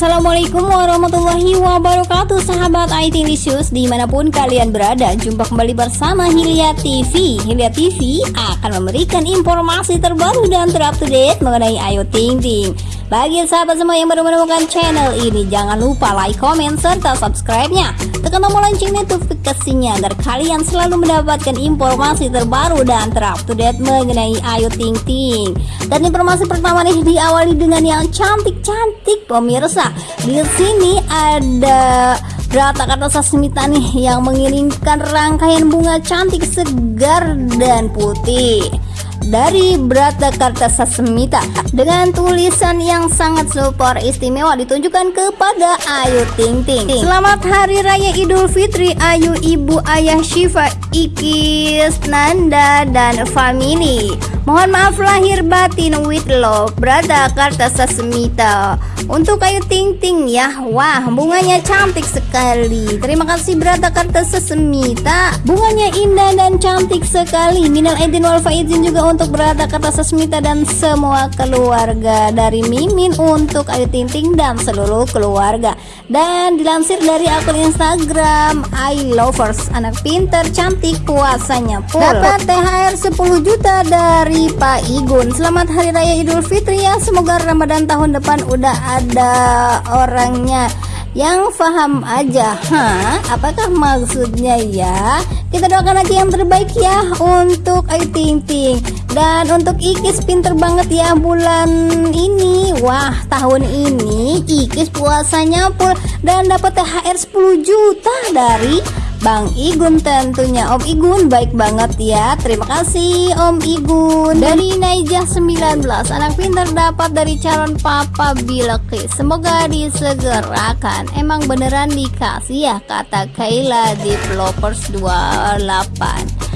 Assalamualaikum warahmatullahi wabarakatuh Sahabat IT Lisius di mana pun kalian berada Jumpa kembali bersama Hilya TV Hilya TV akan memberikan informasi terbaru dan terupdate mengenai Ayu Ting Ting Bagi sahabat semua yang baru menemukan channel ini Jangan lupa like, comment, serta subscribe-nya. Tekan tombol lonceng notifikasinya Agar kalian selalu mendapatkan informasi terbaru dan terupdate mengenai Ayu Ting Ting. Dan informasi pertama nih diawali dengan yang cantik-cantik pemirsa. Di sini ada Berata kata Sasmita nih yang mengirimkan rangkaian bunga cantik segar dan putih dari Brata Karta Sasmita dengan tulisan yang sangat super istimewa ditunjukkan kepada Ayu Ting Ting. Selamat Hari Raya Idul Fitri Ayu Ibu Ayah Syifa Ikis Nanda dan family. Mohon maaf lahir batin with love Brada Karta Sasmita. Untuk Ayu Ting Ting ya. Wah bunganya cantik sekali. Terima kasih Brada Karta Sasmita. Bunganya indah dan cantik sekali. Minal Aidin wal Faizin juga untuk Brada Karta Sasmita dan semua keluarga. Dari Mimin untuk Ayu Ting Ting dan seluruh keluarga. Dan dilansir dari akun Instagram I Lovers. Anak pinter cantik puasanya full. Dapat THR 10 juta dari Pak Igun. Selamat Hari Raya Idul Fitri ya. Semoga Ramadan tahun depan udah ada orangnya. Yang paham aja. Hah? Apakah maksudnya ya? Kita doakan aja yang terbaik ya Untuk Ayu Ting Ting. Dan untuk Ikis pinter banget ya bulan ini. Wah tahun ini Ikis puasanya full. Dan dapat THR 10 juta dari Bang Igun tentunya. Om Igun baik banget ya. Terima kasih Om Igun. Dari Naijah 19 Anak pintar dapat dari calon papa Bilqis Semoga disegerakan. Emang beneran dikasih ya Kata Kayla Developers 28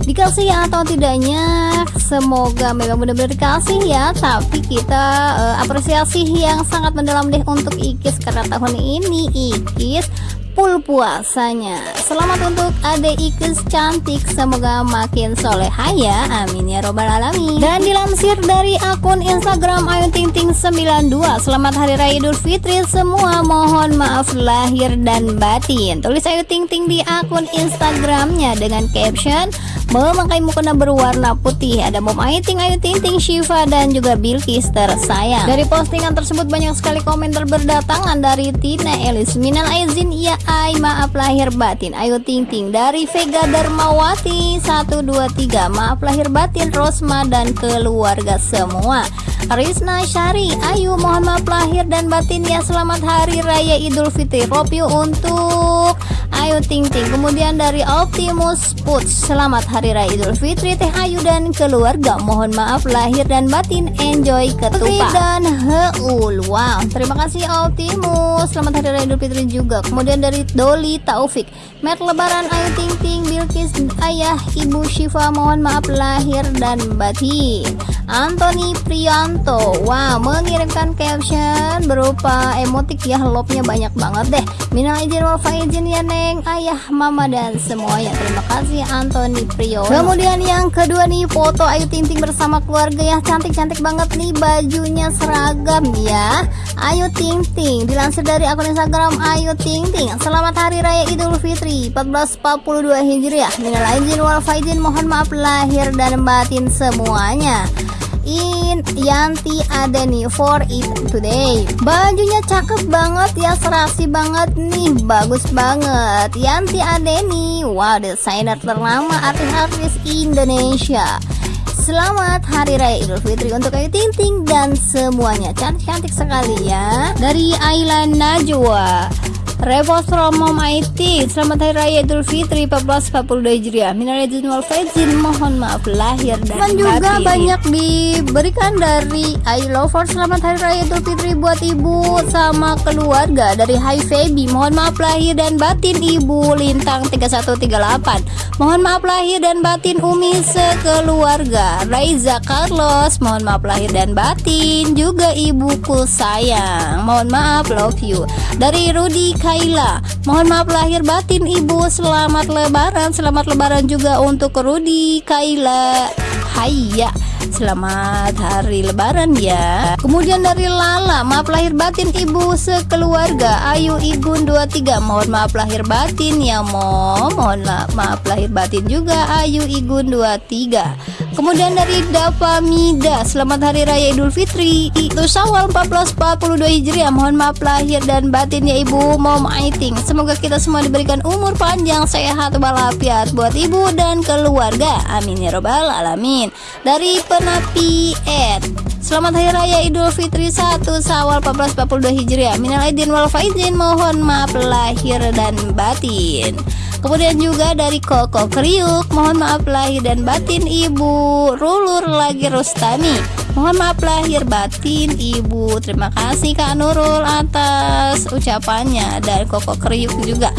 dikasih atau tidaknya semoga memang benar-benar dikasih ya. Tapi kita uh, apresiasi yang sangat mendalam deh untuk Ikis karena tahun ini Ikis full puasanya. Selamat untuk adek Ikes cantik Semoga makin soleha ya Amin ya robbal alamin. Dan dilansir dari akun Instagram Ayu Ting Ting 92 Selamat Hari Raya Idul Fitri Semua. Mohon maaf lahir dan batin. Tulis Ayu Ting Ting di akun Instagramnya Dengan caption memakai mukena berwarna putih? Ada Mom Ayu Ting Ting, Shiva dan juga Bilkis tersayang. Dari postingan tersebut banyak sekali komentar berdatangan dari Tina Elis. Minal Aizin ya ay maaf lahir batin. Ayu Ting Ting dari Vega Darmawati. 123 maaf lahir batin Rosma dan keluarga semua Rizna Syari. Ayu maaf lahir dan batin ya selamat hari raya Idul Fitri. Ropio untuk Ayu Ting Ting. Kemudian dari Optimus Puts Selamat Hari Raya Idul Fitri. Teh Ayu dan keluarga Mohon maaf lahir dan batin Enjoy ketupat. Dan Heul Wow. Terima kasih Optimus. Selamat Hari Raya Idul Fitri juga. Kemudian dari Doli Taufik Met Lebaran Ayu Ting Ting Bilkis Ayah Ibu Syifa Mohon maaf lahir dan batin. Anthony Prianto Wow mengirimkan caption berupa emotik ya love-nya banyak banget deh. Minal izin wal faizin ya neng. Ayah mama dan semuanya. Terima kasih Anthony Prianto Kemudian yang kedua nih foto Ayu Ting Ting bersama keluarga ya. Cantik-cantik banget nih bajunya seragam ya. Ayu Ting Ting dilansir dari akun Instagram Ayu Ting Ting. Selamat Hari Raya Idul Fitri 1442 Hijriah. Minal izin wal faizin mohon maaf lahir dan batin semuanya in Yanti ada nih for it today. Bajunya cakep banget ya serasi banget nih bagus banget. Yanti ada nih wow desainer ternama artis-artis Indonesia. Selamat Hari Raya Idul Fitri untuk Ayu Ting Ting dan semuanya. Cantik-cantik sekali ya Dari Ayla Najwa Repost from Mom IT Selamat Hari Raya Idul Fitri 1442 Hijriah. Minal Aidin wal Faizin Mohon maaf lahir dan batin juga banyak diberikan dari I Lover Selamat Hari Raya Idul Fitri buat ibu sama keluarga. Dari Hai Feby Mohon maaf lahir dan batin. Ibu Lintang 3138 Mohon maaf lahir dan batin Umi sekeluarga. Raiza Carlos Mohon maaf lahir dan batin. Juga ibuku sayang Mohon maaf love you. Dari Rudi Kaila Mohon maaf lahir batin ibu. Selamat lebaran. Selamat lebaran juga untuk Rudi Kaila Hayya Selamat hari lebaran ya. Kemudian dari Lala Maaf lahir batin ibu. Sekeluarga Ayu Igun 23 Mohon maaf lahir batin ya mom. Mohon maaf lahir batin juga Ayu Igun 23 Kemudian dari Dava Mida Selamat Hari Raya Idul Fitri. Itu Syawal 1442 Hijriah. Mohon maaf lahir dan batin ya ibu Mom Aiting. Semoga kita semua diberikan umur panjang Sehat walafiat Buat ibu dan keluarga. Amin ya robbal alamin. Dari Penapi Ed Selamat Hari Raya Idul Fitri 1 Sawal 1442 Hijriah. Minal Aidin wal Faizin Mohon maaf lahir dan batin Kemudian juga dari Koko Kriuk Mohon maaf lahir dan batin Ibu Rulur lagi Rustami Mohon maaf lahir batin Ibu. Terima kasih Kak Nurul atas ucapannya. Dan Koko Kriuk juga.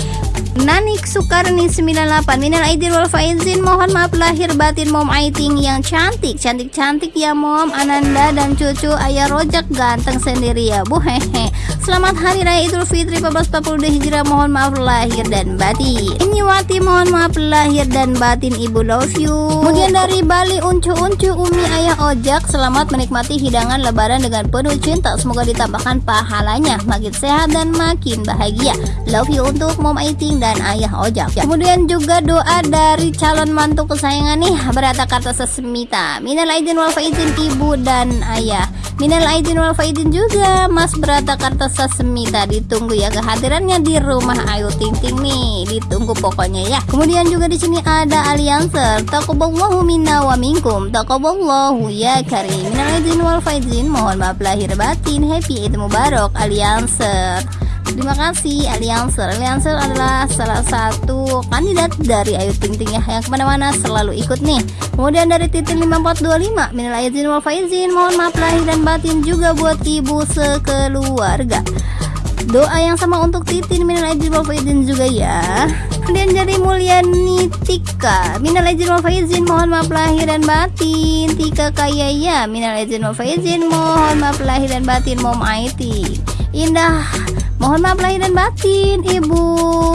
Nanik Sukarni 98 Minal Aidin wal Faizin. Mohon maaf lahir batin Mom Aiting yang cantik. Cantik-cantik ya Mom. Ananda dan cucu Ayah Rojak ganteng sendiri ya Bu. Hehe Selamat Hari Raya Idul Fitri 1442 Hijrah Mohon maaf lahir dan batin. Ini Wati mohon maaf lahir dan batin. Ibu love you. Kemudian dari Bali Uncu-uncu Umi Ayah Ojak. Selamat menikmati hidangan lebaran dengan penuh cinta. Semoga ditambahkan pahalanya. Makin sehat dan makin bahagia. Love you untuk Mom Aiting dan ayah ojak. Kemudian juga doa dari calon mantu kesayangan nih. Berata kata sesemita minal aidin wal faizin ibu dan ayah minal aidin wal faizin juga. Mas berata kata sesemita ditunggu ya kehadirannya di rumah Ayu Ting Ting nih. Ditunggu pokoknya ya. Kemudian juga di sini ada alianser takoballahu minna wa minkum. Takoballahu ya karim. Minal aidin wal faizin mohon maaf lahir batin. Happy Eid Mubarak alianser Terima kasih. Alianser Alianser adalah salah satu kandidat dari Ayu Ting Ting ya Yang ke mana-mana selalu ikut nih. Kemudian dari Titin 5425 Minal Aizin wal Faizin Mohon maaf lahir dan batin juga buat ibu sekeluarga. Doa yang sama untuk Titin Minal Aizin wal Faizin juga ya. Kemudian dari Mulyani Tika Minal Aizin wal Faizin Mohon maaf lahir dan batin. Tika Kaya ya Minal Aizin wal Faizin Mohon maaf lahir dan batin Mom Aiti. Indah Mohon maaf lahir dan batin Ibu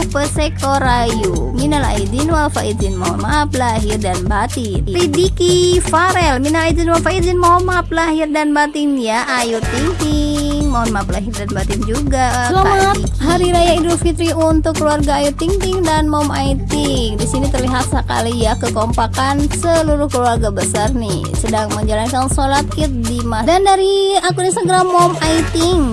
Pesekorayu Minal aidin wal faizin Mohon maaf lahir dan batin. Ridiki Farel Minal aidin wal faizin Mohon maaf lahir dan batin. Ya Ayu Ting Ting Mohon maaf lahir dan batin juga Selamat Hari Raya Idul Fitri untuk keluarga. Ayu Ting Ting dan Mom Aiting. Di sini terlihat sekali ya kekompakan seluruh keluarga besar nih. Sedang menjalankan sholat id di masjid Dan dari akun Instagram Mom Aiting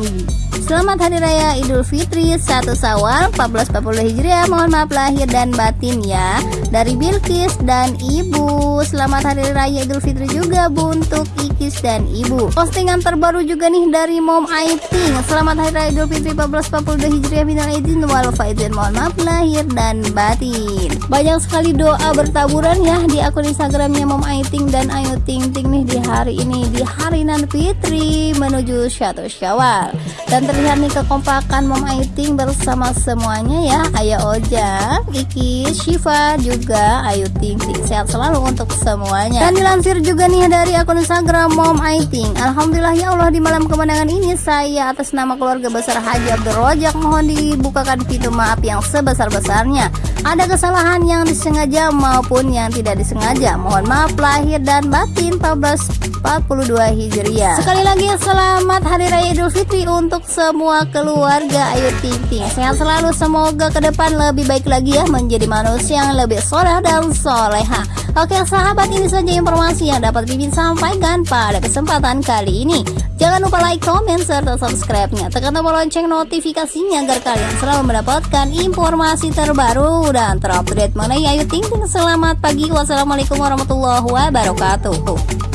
Selamat Hari Raya Idul Fitri 1 Sawal 1440 Hijriah. Mohon maaf lahir dan batin ya Dari Bilkis dan Ibu. Selamat Hari Raya Idul Fitri juga Bu untuk Ikis dan Ibu. Postingan terbaru juga nih dari Mom Aiting Selamat Hari Raya Idul Fitri 1442 Hijriah Minal Aidin wal Mohon maaf lahir dan batin. Banyak sekali doa bertaburan ya di akun Instagramnya Mom Aiting dan Ayu Ting Ting nih di hari ini Di hari Nan Fitri menuju Satu Syawal. Dan terlihat nih kekompakan Mom Aiting bersama semuanya ya. Ayah Oja, Kiki, Shiva juga Ayu Ting Ting. Sehat selalu untuk semuanya. Dan dilansir juga nih dari akun Instagram Mom Aiting Alhamdulillah ya Allah di malam kemenangan ini saya atas nama keluarga besar Haji Abdul Rojak mohon dibukakan pintu maaf yang sebesar-besarnya. Ada kesalahan yang disengaja maupun yang tidak disengaja mohon maaf lahir dan batin. 1442 Hijriah. Sekali lagi selamat Hari Raya Idul Fitri untuk semua keluarga. Ayu Ting Ting. Sehat selalu. Semoga ke depan lebih baik lagi ya. Menjadi manusia yang lebih soleh dan soleha. Oke sahabat ini saja informasi yang dapat Bibi sampaikan pada kesempatan kali ini. Jangan lupa like, comment, serta subscribe-nya. Tekan tombol lonceng notifikasinya agar kalian selalu mendapatkan informasi terbaru dan terupdate mengenai Ayu Ting Ting. Selamat pagi, wassalamualaikum warahmatullahi wabarakatuh